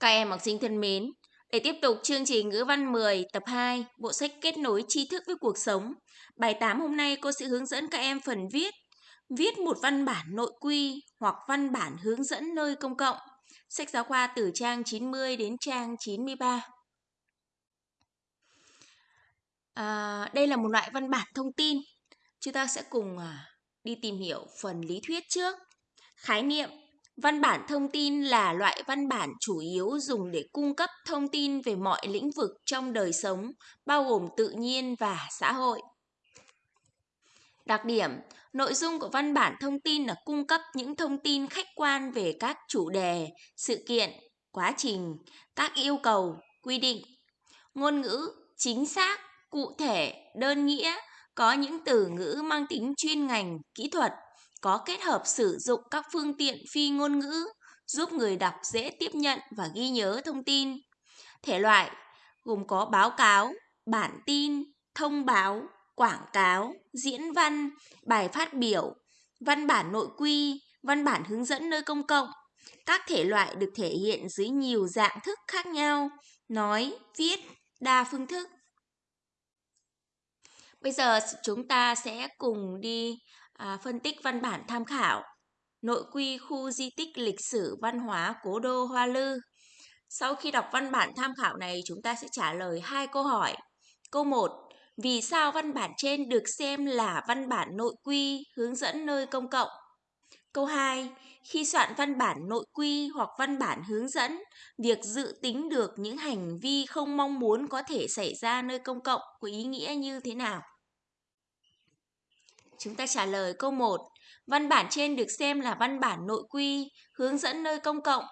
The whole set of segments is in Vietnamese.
Các em học sinh thân mến, để tiếp tục chương trình ngữ văn 10 tập 2, bộ sách kết nối tri thức với cuộc sống. Bài 8 hôm nay cô sẽ hướng dẫn các em phần viết. Viết một văn bản nội quy hoặc văn bản hướng dẫn nơi công cộng. Sách giáo khoa từ trang 90 đến trang 93. À, đây là một loại văn bản thông tin. Chúng ta sẽ cùng à, đi tìm hiểu phần lý thuyết trước. Khái niệm Văn bản thông tin là loại văn bản chủ yếu dùng để cung cấp thông tin về mọi lĩnh vực trong đời sống, bao gồm tự nhiên và xã hội. Đặc điểm, nội dung của văn bản thông tin là cung cấp những thông tin khách quan về các chủ đề, sự kiện, quá trình, các yêu cầu, quy định. Ngôn ngữ chính xác, cụ thể, đơn nghĩa, có những từ ngữ mang tính chuyên ngành, kỹ thuật, có kết hợp sử dụng các phương tiện phi ngôn ngữ giúp người đọc dễ tiếp nhận và ghi nhớ thông tin. Thể loại gồm có báo cáo, bản tin, thông báo, quảng cáo, diễn văn, bài phát biểu, văn bản nội quy, văn bản hướng dẫn nơi công cộng. Các thể loại được thể hiện dưới nhiều dạng thức khác nhau, nói, viết, đa phương thức. Bây giờ chúng ta sẽ cùng đi à, phân tích văn bản tham khảo nội quy khu di tích lịch sử văn hóa cố đô Hoa Lư. Sau khi đọc văn bản tham khảo này, chúng ta sẽ trả lời hai câu hỏi. Câu 1. Vì sao văn bản trên được xem là văn bản nội quy hướng dẫn nơi công cộng? Câu 2. Khi soạn văn bản nội quy hoặc văn bản hướng dẫn, việc dự tính được những hành vi không mong muốn có thể xảy ra nơi công cộng có ý nghĩa như thế nào? Chúng ta trả lời câu 1. Văn bản trên được xem là văn bản nội quy, hướng dẫn nơi công cộng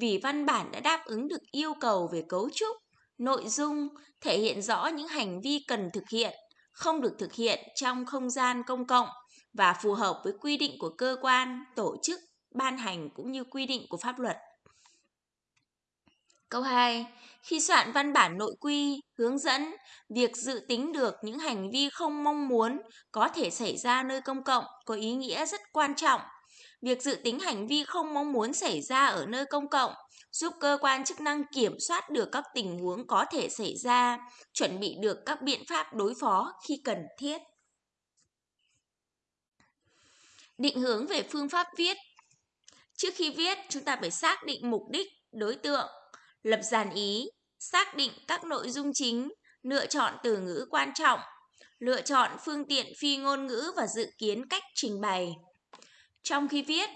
vì văn bản đã đáp ứng được yêu cầu về cấu trúc, nội dung, thể hiện rõ những hành vi cần thực hiện, không được thực hiện trong không gian công cộng và phù hợp với quy định của cơ quan, tổ chức, ban hành cũng như quy định của pháp luật. Câu 2. Khi soạn văn bản nội quy, hướng dẫn, việc dự tính được những hành vi không mong muốn có thể xảy ra nơi công cộng có ý nghĩa rất quan trọng. Việc dự tính hành vi không mong muốn xảy ra ở nơi công cộng giúp cơ quan chức năng kiểm soát được các tình huống có thể xảy ra, chuẩn bị được các biện pháp đối phó khi cần thiết. Định hướng về phương pháp viết Trước khi viết, chúng ta phải xác định mục đích, đối tượng, lập dàn ý, xác định các nội dung chính, lựa chọn từ ngữ quan trọng, lựa chọn phương tiện phi ngôn ngữ và dự kiến cách trình bày. Trong khi viết,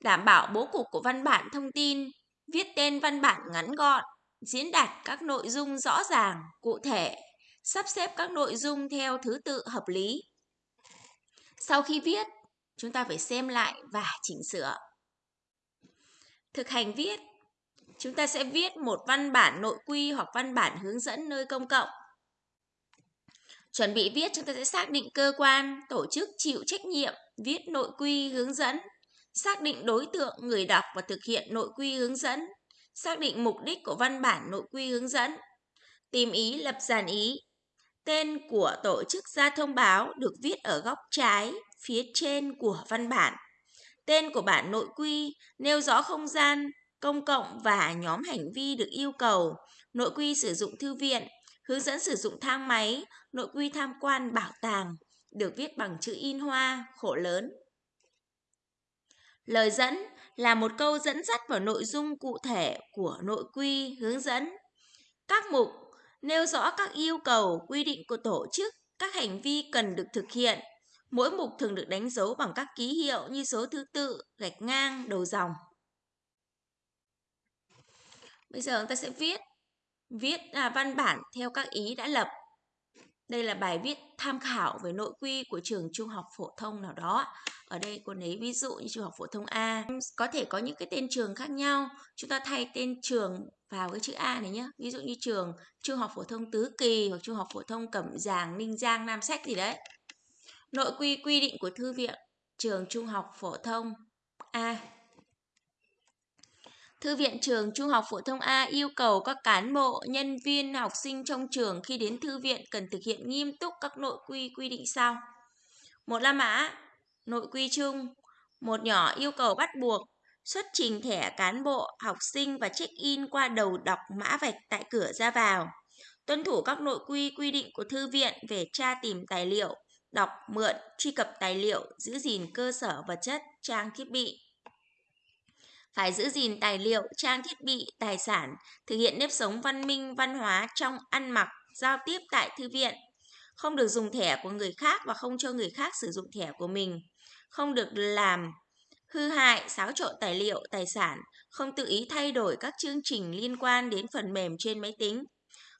đảm bảo bố cục của văn bản thông tin, viết tên văn bản ngắn gọn, diễn đạt các nội dung rõ ràng, cụ thể, sắp xếp các nội dung theo thứ tự hợp lý. Sau khi viết, chúng ta phải xem lại và chỉnh sửa. Thực hành viết chúng ta sẽ viết một văn bản nội quy hoặc văn bản hướng dẫn nơi công cộng. Chuẩn bị viết chúng ta sẽ xác định cơ quan, tổ chức chịu trách nhiệm, viết nội quy hướng dẫn, xác định đối tượng người đọc và thực hiện nội quy hướng dẫn, xác định mục đích của văn bản nội quy hướng dẫn, tìm ý lập dàn ý. Tên của tổ chức ra thông báo được viết ở góc trái phía trên của văn bản. Tên của bản nội quy nêu rõ không gian, công cộng và nhóm hành vi được yêu cầu, nội quy sử dụng thư viện, hướng dẫn sử dụng thang máy, nội quy tham quan bảo tàng, được viết bằng chữ in hoa, khổ lớn. Lời dẫn là một câu dẫn dắt vào nội dung cụ thể của nội quy hướng dẫn. Các mục nêu rõ các yêu cầu, quy định của tổ chức, các hành vi cần được thực hiện. Mỗi mục thường được đánh dấu bằng các ký hiệu như số thứ tự, gạch ngang, đầu dòng. Bây giờ chúng ta sẽ viết viết à, văn bản theo các ý đã lập. Đây là bài viết tham khảo về nội quy của trường trung học phổ thông nào đó. Ở đây cô lấy ví dụ như trung học phổ thông A. Có thể có những cái tên trường khác nhau. Chúng ta thay tên trường vào cái chữ A này nhé. Ví dụ như trường trung học phổ thông Tứ Kỳ hoặc trung học phổ thông Cẩm Giàng, Ninh Giang, Nam Sách gì đấy. Nội quy quy định của thư viện trường trung học phổ thông A. Thư viện trường Trung học phổ thông A yêu cầu các cán bộ, nhân viên, học sinh trong trường khi đến thư viện cần thực hiện nghiêm túc các nội quy quy định sau. Một La Mã, nội quy chung. Một nhỏ yêu cầu bắt buộc, xuất trình thẻ cán bộ, học sinh và check-in qua đầu đọc mã vạch tại cửa ra vào. Tuân thủ các nội quy quy định của thư viện về tra tìm tài liệu, đọc, mượn, truy cập tài liệu, giữ gìn cơ sở vật chất, trang thiết bị. Phải giữ gìn tài liệu, trang thiết bị, tài sản, thực hiện nếp sống văn minh, văn hóa trong ăn mặc, giao tiếp tại thư viện. Không được dùng thẻ của người khác và không cho người khác sử dụng thẻ của mình. Không được làm hư hại, xáo trộn tài liệu, tài sản, không tự ý thay đổi các chương trình liên quan đến phần mềm trên máy tính,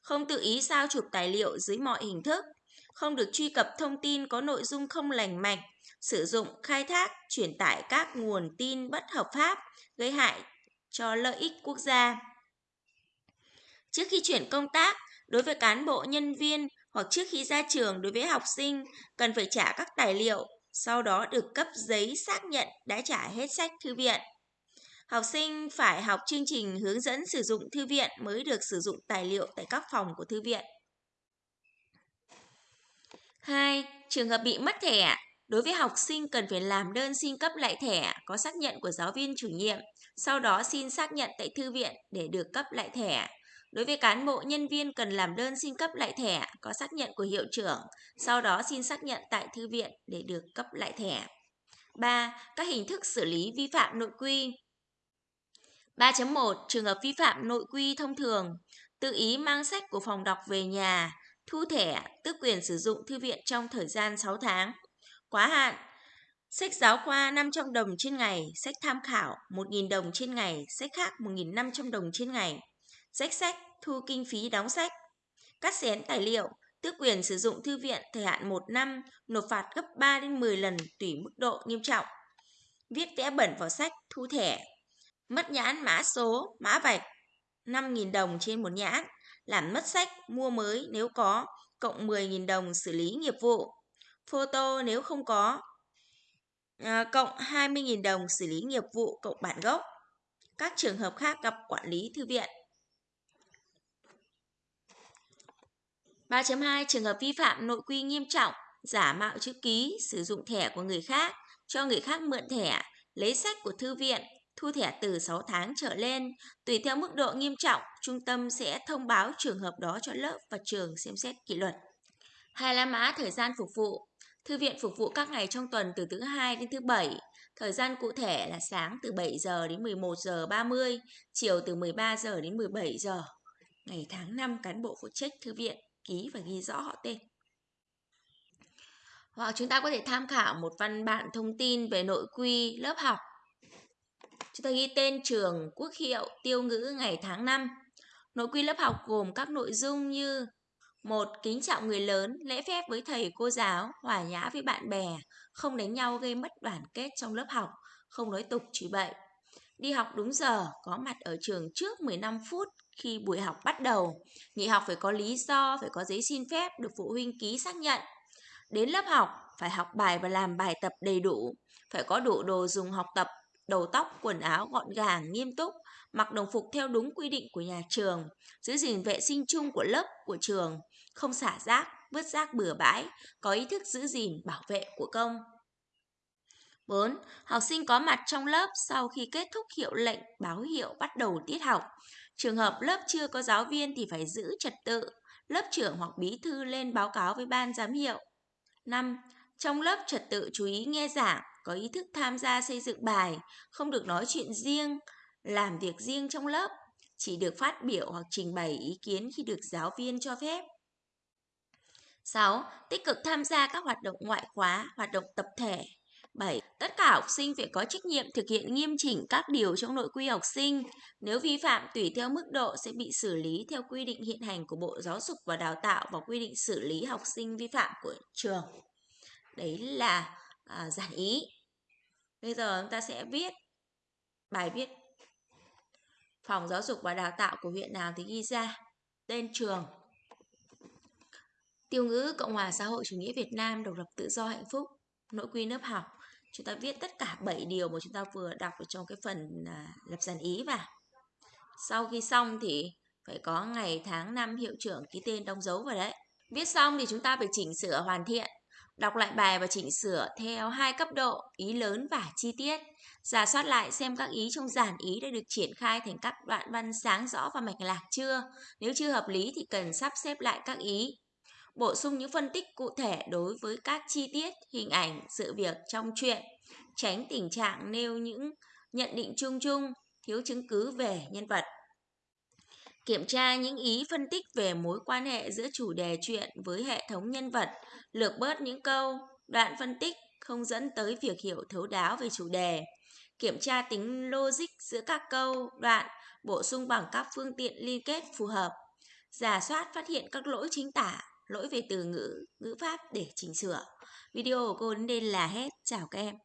không tự ý sao chụp tài liệu dưới mọi hình thức, không được truy cập thông tin có nội dung không lành mạnh, sử dụng, khai thác, truyền tải các nguồn tin bất hợp pháp, gây hại cho lợi ích quốc gia. Trước khi chuyển công tác, đối với cán bộ nhân viên hoặc trước khi ra trường đối với học sinh cần phải trả các tài liệu, sau đó được cấp giấy xác nhận đã trả hết sách thư viện. Học sinh phải học chương trình hướng dẫn sử dụng thư viện mới được sử dụng tài liệu tại các phòng của thư viện. 2. Trường hợp bị mất thẻ, đối với học sinh cần phải làm đơn xin cấp lại thẻ có xác nhận của giáo viên chủ nhiệm, sau đó xin xác nhận tại thư viện để được cấp lại thẻ. Đối với cán bộ nhân viên cần làm đơn xin cấp lại thẻ có xác nhận của hiệu trưởng, sau đó xin xác nhận tại thư viện để được cấp lại thẻ. 3. Các hình thức xử lý vi phạm nội quy 3.1 Trường hợp vi phạm nội quy thông thường Tự ý mang sách của phòng đọc về nhà Thu thẻ, tước quyền sử dụng thư viện trong thời gian 6 tháng Quá hạn. Sách giáo khoa 500 đồng trên ngày, sách tham khảo 1.000 đồng trên ngày, sách khác 1.500 đồng trên ngày. Sách sách, thu kinh phí đóng sách. Cắt xén tài liệu, tước quyền sử dụng thư viện thời hạn 1 năm, nộp phạt gấp 3 đến 10 lần tùy mức độ nghiêm trọng. Viết vẽ bẩn vào sách, thu thẻ. Mất nhãn mã số, mã vạch 5.000 đồng trên một nhãn, làm mất sách, mua mới nếu có, cộng 10.000 đồng xử lý nghiệp vụ. Photo nếu không có, à, cộng 20.000 đồng xử lý nghiệp vụ cộng bản gốc. Các trường hợp khác gặp quản lý thư viện. 3.2 Trường hợp vi phạm nội quy nghiêm trọng, giả mạo chữ ký, sử dụng thẻ của người khác, cho người khác mượn thẻ, lấy sách của thư viện, thu thẻ từ 6 tháng trở lên. Tùy theo mức độ nghiêm trọng, trung tâm sẽ thông báo trường hợp đó cho lớp và trường xem xét kỷ luật. Hai la mã thời gian phục vụ. Thư viện phục vụ các ngày trong tuần từ thứ hai đến thứ bảy. Thời gian cụ thể là sáng từ 7 giờ đến 11 giờ 30, chiều từ 13 giờ đến 17 giờ. Ngày tháng năm cán bộ phụ trách thư viện ký và ghi rõ họ tên. Hoặc chúng ta có thể tham khảo một văn bản thông tin về nội quy lớp học Chúng ta ghi tên trường, quốc hiệu, tiêu ngữ, ngày tháng năm. Nội quy lớp học gồm các nội dung như một Kính trọng người lớn, lễ phép với thầy cô giáo, hòa nhã với bạn bè, không đánh nhau gây mất đoàn kết trong lớp học, không nói tục chửi bậy. Đi học đúng giờ, có mặt ở trường trước 15 phút khi buổi học bắt đầu. Nghỉ học phải có lý do, phải có giấy xin phép được phụ huynh ký xác nhận. Đến lớp học, phải học bài và làm bài tập đầy đủ, phải có đủ đồ dùng học tập đầu tóc, quần áo gọn gàng, nghiêm túc, mặc đồng phục theo đúng quy định của nhà trường, giữ gìn vệ sinh chung của lớp, của trường, không xả rác, vứt rác bừa bãi, có ý thức giữ gìn bảo vệ của công. 4. Học sinh có mặt trong lớp sau khi kết thúc hiệu lệnh báo hiệu bắt đầu tiết học. Trường hợp lớp chưa có giáo viên thì phải giữ trật tự, lớp trưởng hoặc bí thư lên báo cáo với ban giám hiệu. 5. Trong lớp trật tự chú ý nghe giảng, có ý thức tham gia xây dựng bài, không được nói chuyện riêng, làm việc riêng trong lớp, chỉ được phát biểu hoặc trình bày ý kiến khi được giáo viên cho phép. 6. Tích cực tham gia các hoạt động ngoại khóa, hoạt động tập thể. 7. Tất cả học sinh phải có trách nhiệm thực hiện nghiêm chỉnh các điều trong nội quy học sinh. Nếu vi phạm tùy theo mức độ sẽ bị xử lý theo quy định hiện hành của Bộ Giáo dục và Đào tạo và quy định xử lý học sinh vi phạm của trường. Đấy là à, giản ý bây giờ chúng ta sẽ viết bài viết phòng giáo dục và đào tạo của huyện nào thì ghi ra tên trường tiêu ngữ cộng hòa xã hội chủ nghĩa việt nam độc lập tự do hạnh phúc nội quy lớp học chúng ta viết tất cả 7 điều mà chúng ta vừa đọc ở trong cái phần à, lập dàn ý vào sau khi xong thì phải có ngày tháng năm hiệu trưởng ký tên đóng dấu vào đấy viết xong thì chúng ta phải chỉnh sửa hoàn thiện Đọc lại bài và chỉnh sửa theo hai cấp độ, ý lớn và chi tiết. Giả soát lại xem các ý trong giản ý đã được triển khai thành các đoạn văn sáng rõ và mạch lạc chưa. Nếu chưa hợp lý thì cần sắp xếp lại các ý. Bổ sung những phân tích cụ thể đối với các chi tiết, hình ảnh, sự việc trong truyện. Tránh tình trạng nêu những nhận định chung chung, thiếu chứng cứ về nhân vật. Kiểm tra những ý phân tích về mối quan hệ giữa chủ đề truyện với hệ thống nhân vật, lược bớt những câu, đoạn phân tích không dẫn tới việc hiểu thấu đáo về chủ đề. Kiểm tra tính logic giữa các câu, đoạn, bổ sung bằng các phương tiện liên kết phù hợp. Giả soát phát hiện các lỗi chính tả, lỗi về từ ngữ, ngữ pháp để chỉnh sửa. Video của cô đến đây là hết. Chào các em.